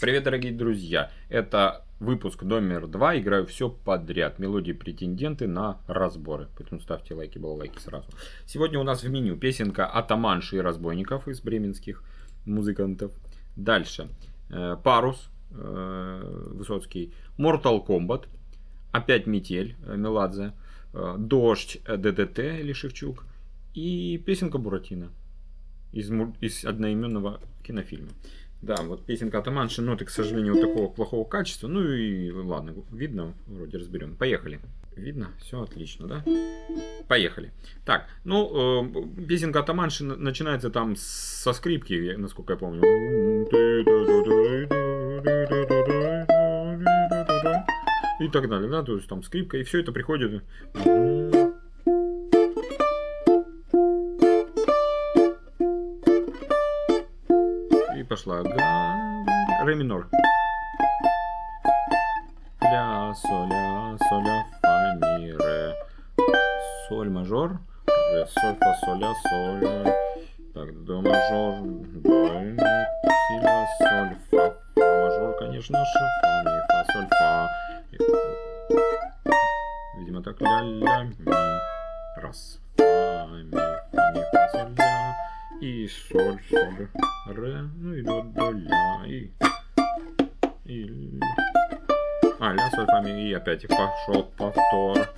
Привет, дорогие друзья! Это выпуск номер два. Играю все подряд. Мелодии претенденты на разборы. Поэтому ставьте лайки, балалайки сразу. Сегодня у нас в меню песенка Атаманши и разбойников из бременских музыкантов. Дальше. Э, Парус. Э, Высоцкий. Mortal Kombat. Опять Метель. Э, Меладзе. Дождь. ДДТ или Шевчук. И песенка Буратино. Из, из одноименного кинофильма. Да, вот песенка Атаманши, ноты, к сожалению, вот такого плохого качества. Ну и ладно, видно, вроде разберем. Поехали. Видно? Все отлично, да? Поехали. Так, ну, э, песенка Атаманши начинается там со скрипки, насколько я помню. И так далее, да, то есть там скрипка, и все это приходит. Пошла. Ре минор. Ля, соль, ля, соль, ля, фа, ми, ре. Соль мажор. Ре, соль, фа, соль, ля, соль. Так, до мажор. До, си, ля, соль, фа. Фа мажор, конечно же. Фа, ми, фа, соль, фа. Видимо, так ля, ля, ми. Раз. Фа, ми. И соль, соль ре, ну и до, до ля, и, и, а, ля, соль, фа, ми, и опять пошел повтор.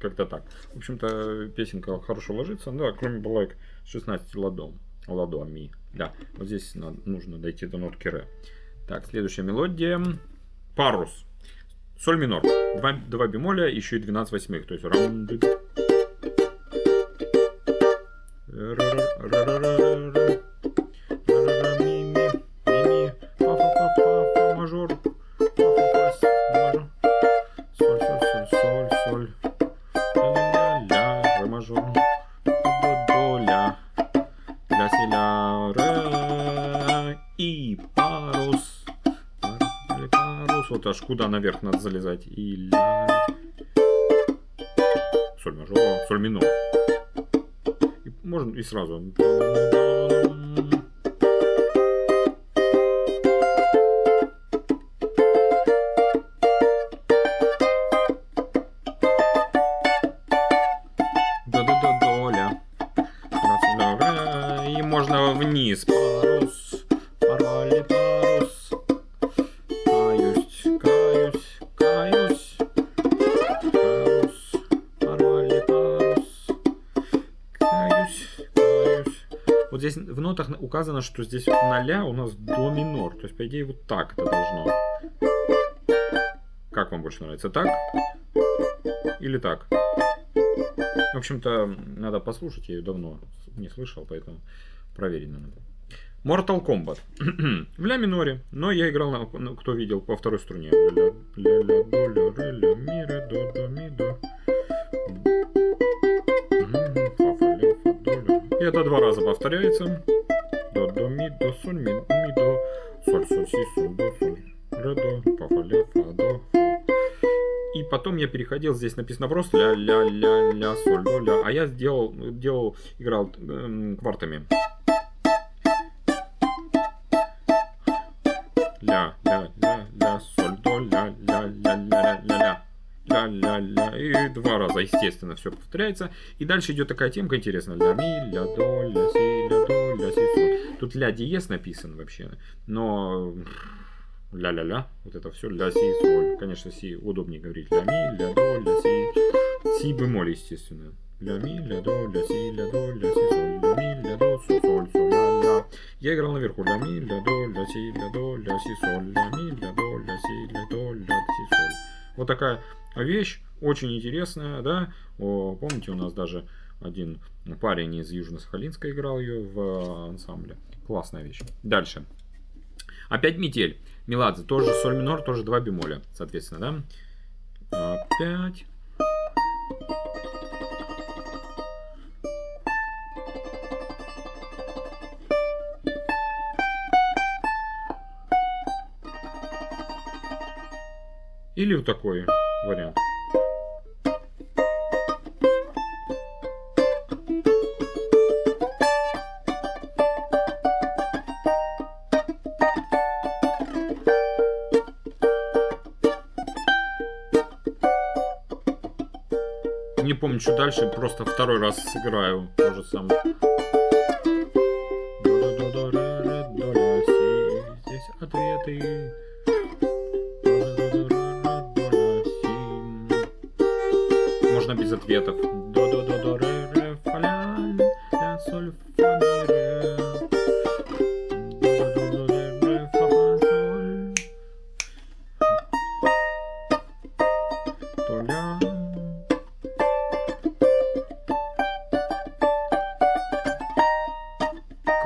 Как-то так. В общем-то, песенка хорошо ложится. Да, кроме балайк 16 ладом. Ладоми. Да, вот здесь нужно дойти до нотки ре. Так, следующая мелодия. Парус. Соль минор. Два, два бемоля, еще и 12 восьмых. То есть вот аж куда наверх надо залезать. И ля... Соль мажор, соль минор. И можно и сразу. Вот здесь в нотах указано, что здесь на ля у нас до минор. То есть, по идее, вот так это должно. Как вам больше нравится? Так? Или так? В общем-то, надо послушать. Я ее давно не слышал, поэтому проверить надо. Mortal Kombat. в ля миноре. Но я играл, на, кто видел, по второй струне. Ля, ля, ля, до, ля, ре, ля, ми, ре, до, до, ми, до. Это два раза повторяется. До, до, ми, до, соль, ми, ми, до, соль, соль, си, соль, до, соль, ре, до, фа, фа, ля, фа, до. И потом я переходил, здесь написано просто ля, ля, ля, ля, соль, до, ля. А я сделал, делал, играл э, квартами. Ля, ля, ля, раза, естественно, все повторяется. И дальше идет такая темка интересная. Ля, ми, ля, до, ля, си, ля, до, ля, си, соль. Тут ля диез написан вообще. Но ля-ля-ля, вот это все ля, си, соль. Конечно, си удобнее говорить. Ля, ми, ля, до, ля, си. Си бемоль, естественно. Ля, ми, ля, до, ля, си, ля, до, ля, си, соль. Ля, ми, ля, до, соль, соль, соль, ля, ля. Я играл наверху. Ля, ми, ля, до, ля, си, ля, до, ля, си, соль. Ля, ми, ля, до, ля, си, ля, до, ля, си, соль. Вот такая вещь, очень интересная, да. О, помните, у нас даже один парень из Южно-Сахалинска играл ее в э, ансамбле. Классная вещь. Дальше. Опять метель. Меладзе, тоже соль минор, тоже два бемоля, соответственно, да. Опять. Или вот такой вариант. Не помню, что дальше, просто второй раз сыграю то же самое. Можно без ответов. До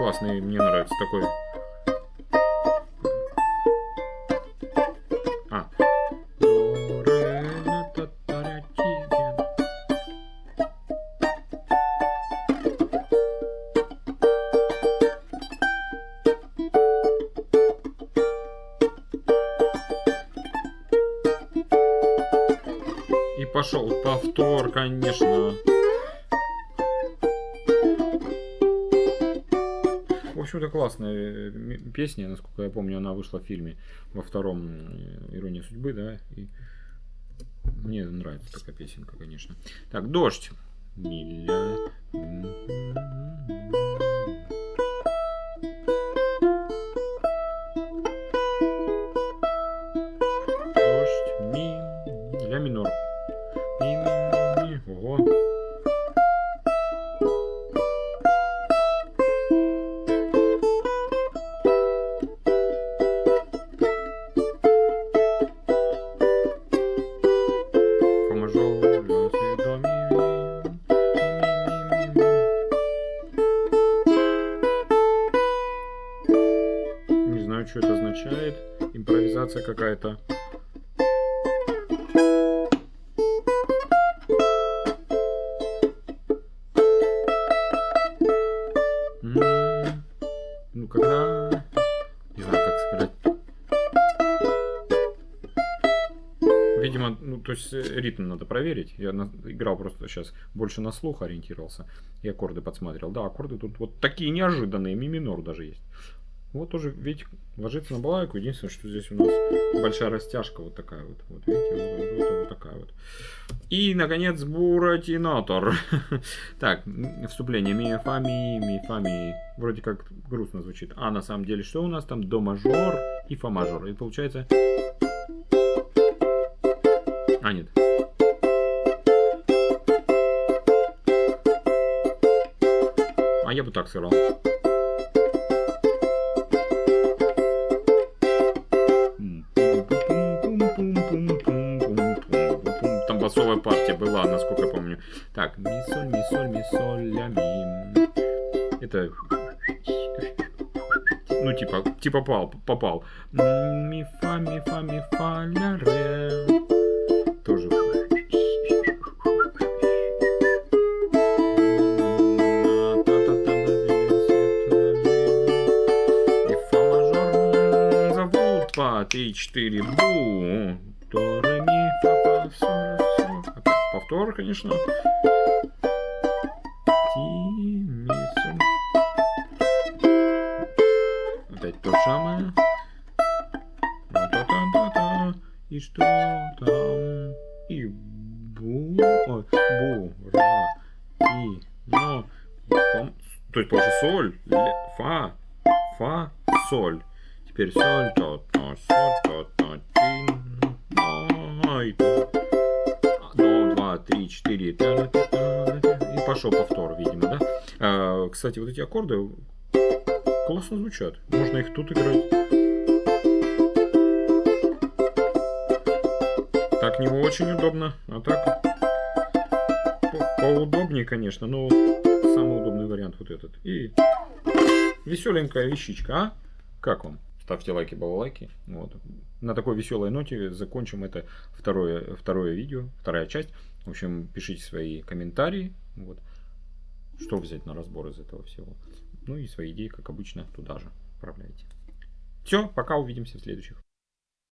Классный, мне нравится такой. А. И пошел повтор, конечно. Общем-то, классная э, песня, насколько я помню, она вышла в фильме во втором э, «Ирония судьбы», да, и мне нравится такая песенка, конечно. Так, «Дождь». Миля. Означает. Импровизация какая-то. М, Ну, когда... Не знаю, как сказать. Видимо, ну, то есть э, ритм надо проверить. Я на- играл просто сейчас больше на слух ориентировался и аккорды подсматривал. Да, аккорды тут вот такие неожиданные, ми минор даже есть. Вот тоже, видите, ложится на балалайку. Единственное, что здесь у нас большая растяжка вот такая вот. Вот видите, вот, вот- вот- такая вот. И, наконец, буратинатор. Так, вступление. Ми, фа, ми, ми, фа, ми. Вроде как грустно звучит. А на самом деле, что у нас там? До мажор и фа мажор. И получается... А, нет. А я бы так сыграл. Басовая партия была, насколько я помню. Так, ми соль, ми соль, ми соль, ля ми. Это ну типа типа попал попал. Ми фа ми фа ми фа ля ре. Тоже. И четыре, бу. Ре, ми, фа, фа, соль, повтор, конечно. Ти, ми, Опять то же самое. И что там? И бу, о, бу, ра, и, но, там, то есть получится соль, ле, фа, фа, соль. Теперь соль, то, то, соль, то, то, ти, но, и, 3, 4, и пошел повтор, видимо, да? А, кстати, вот эти аккорды классно звучат. Можно их тут играть. Так не очень удобно, а так по поудобнее, конечно, но самый удобный вариант вот этот. И веселенькая вещичка, а? Как вам? Ставьте лайки, балалайки. Вот. На такой веселой ноте закончим это второе, второе видео, вторая часть. В общем, пишите свои комментарии. Вот. Что взять на разбор из этого всего. Ну и свои идеи, как обычно, туда же отправляйте. Все, пока увидимся в следующих.